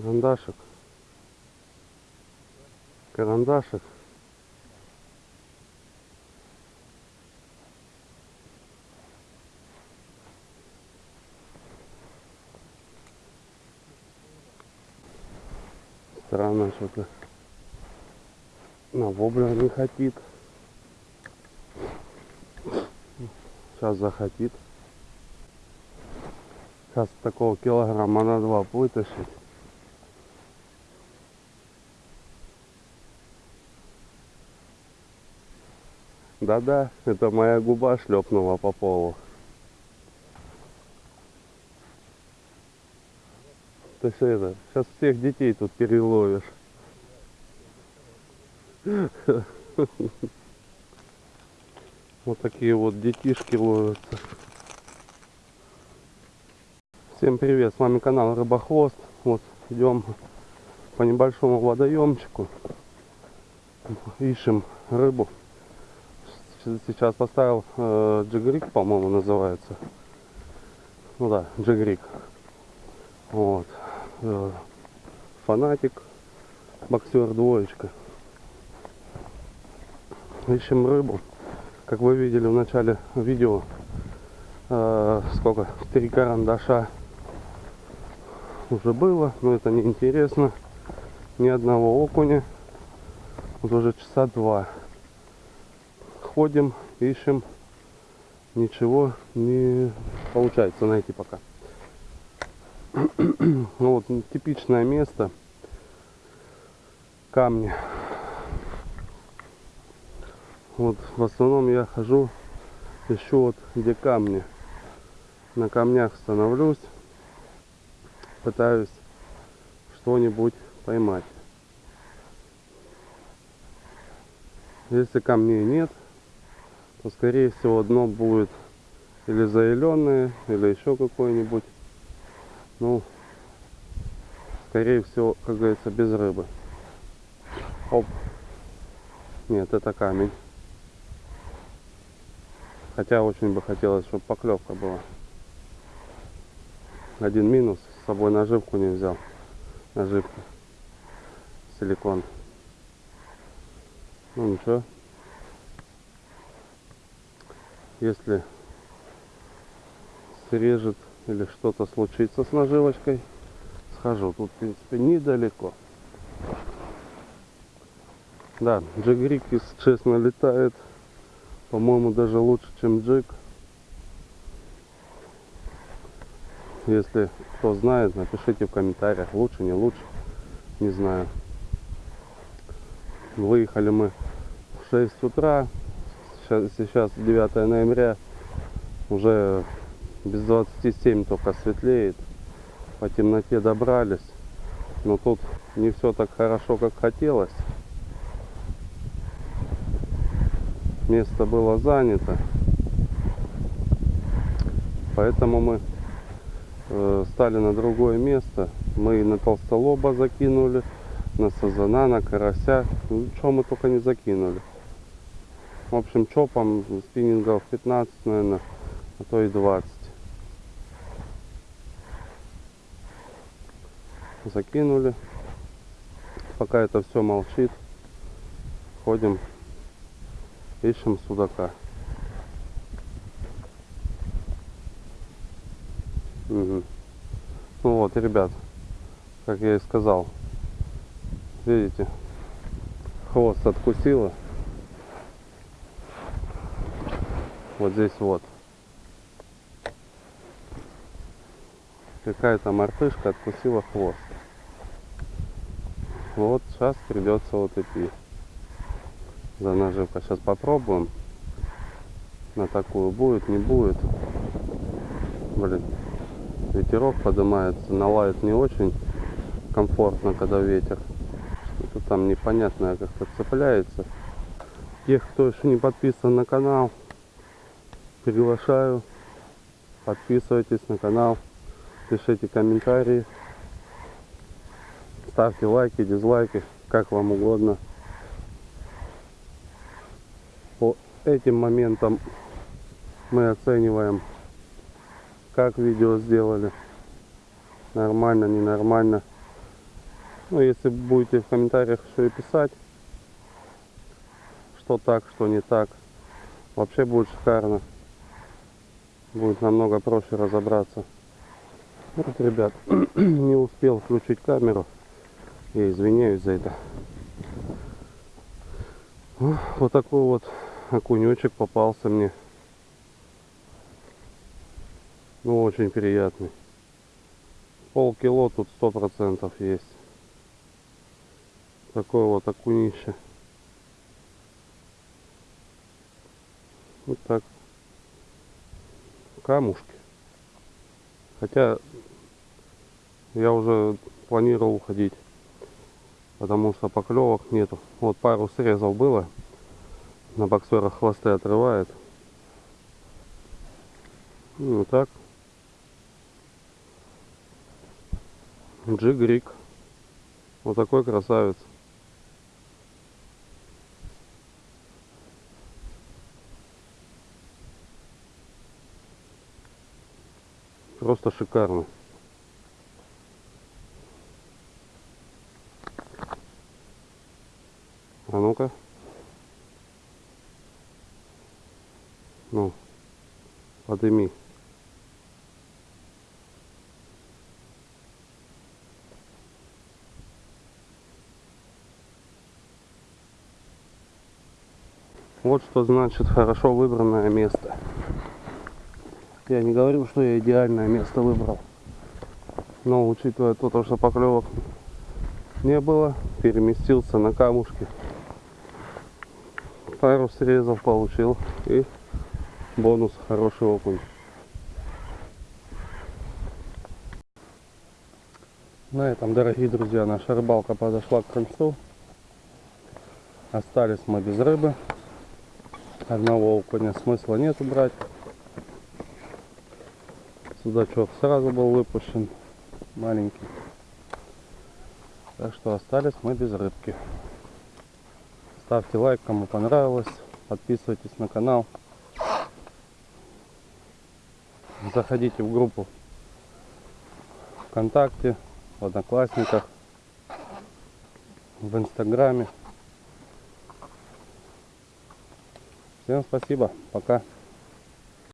Карандашик. Карандашик. Странно что-то. На воблер не хотит. Сейчас захотит. Сейчас такого килограмма на два вытащить. Да-да, это моя губа шлепнула по полу. Ты что это? Сейчас всех детей тут переловишь. Вот такие вот детишки ловятся. Всем привет, с вами канал Рыбохвост. Вот идем по небольшому водоемчику. Ищем рыбу. Сейчас поставил э, джигрик, по-моему, называется. Ну да, джигрик. Вот. Э, фанатик, боксер двоечка. Ищем рыбу. Как вы видели в начале видео, э, сколько? Три карандаша уже было, но это не интересно. Ни одного окуня. Вот уже часа два. Ходим, ищем. Ничего не получается найти пока. ну вот типичное место. Камни вот в основном я хожу, ищу вот где камни. На камнях становлюсь, пытаюсь что-нибудь поймать. Если камней нет, то скорее всего дно будет или заиленное, или еще какое-нибудь. Ну, скорее всего, как говорится, без рыбы. Оп. Нет, это камень. Хотя очень бы хотелось, чтобы поклевка была. Один минус, с собой наживку не взял. Наживка. Силикон. Ну ничего. Если срежет или что-то случится с наживочкой, схожу. Тут, в принципе, недалеко. Да, джигрик, если честно, летает по-моему, даже лучше, чем джиг. Если кто знает, напишите в комментариях, лучше, не лучше. Не знаю. Выехали мы в 6 утра. Сейчас, сейчас 9 ноября. Уже без 27 только светлеет. По темноте добрались. Но тут не все так хорошо, как хотелось. место было занято. Поэтому мы э, стали на другое место. Мы на толстолоба закинули, на сазана, на карася. Ну, что мы только не закинули. В общем, чопом спиннингов 15, наверное, а то и 20. Закинули. Пока это все молчит, ходим ищем судака. Угу. Ну вот, ребят, как я и сказал, видите, хвост откусила. Вот здесь вот. Какая-то мартышка откусила хвост. Вот сейчас придется вот идти за наживка. Сейчас попробуем. На такую будет, не будет. Блин, ветерок поднимается, налает не очень комфортно, когда ветер. Что-то там непонятное как-то цепляется. Тех, кто еще не подписан на канал, приглашаю. Подписывайтесь на канал, пишите комментарии, ставьте лайки, дизлайки, как вам угодно. по этим моментам мы оцениваем, как видео сделали. Нормально, ненормально. Ну, если будете в комментариях что и писать, что так, что не так, вообще будет шикарно. Будет намного проще разобраться. Вот, ребят, не успел включить камеру. Я извиняюсь за это. Вот такой вот окунечек попался мне. Ну, очень приятный. Полкило тут сто процентов есть. Такое вот окунище. Вот так. Камушки. Хотя я уже планировал уходить. Потому что поклевок нету. Вот пару срезов было. На боксерах хвосты отрывает. Ну вот так. Джигрик. Вот такой красавец. Просто шикарно. А ну-ка. Ну, подыми. Вот что значит хорошо выбранное место. Я не говорю, что я идеальное место выбрал. Но учитывая то, что поклевок не было, переместился на камушки. Пару срезов получил и бонус хороший окунь. На этом, дорогие друзья, наша рыбалка подошла к концу. Остались мы без рыбы. Одного окуня смысла нету брать. Судачок сразу был выпущен. Маленький. Так что остались мы без рыбки. Ставьте лайк, кому понравилось. Подписывайтесь на канал. Заходите в группу ВКонтакте, в Одноклассниках, в Инстаграме. Всем спасибо. Пока.